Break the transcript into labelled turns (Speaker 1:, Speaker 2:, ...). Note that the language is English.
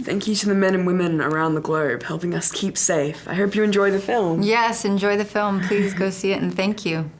Speaker 1: Thank you to the men and women around the globe helping us keep safe. I hope you enjoy the film.
Speaker 2: Yes, enjoy the film. Please go see it and thank you.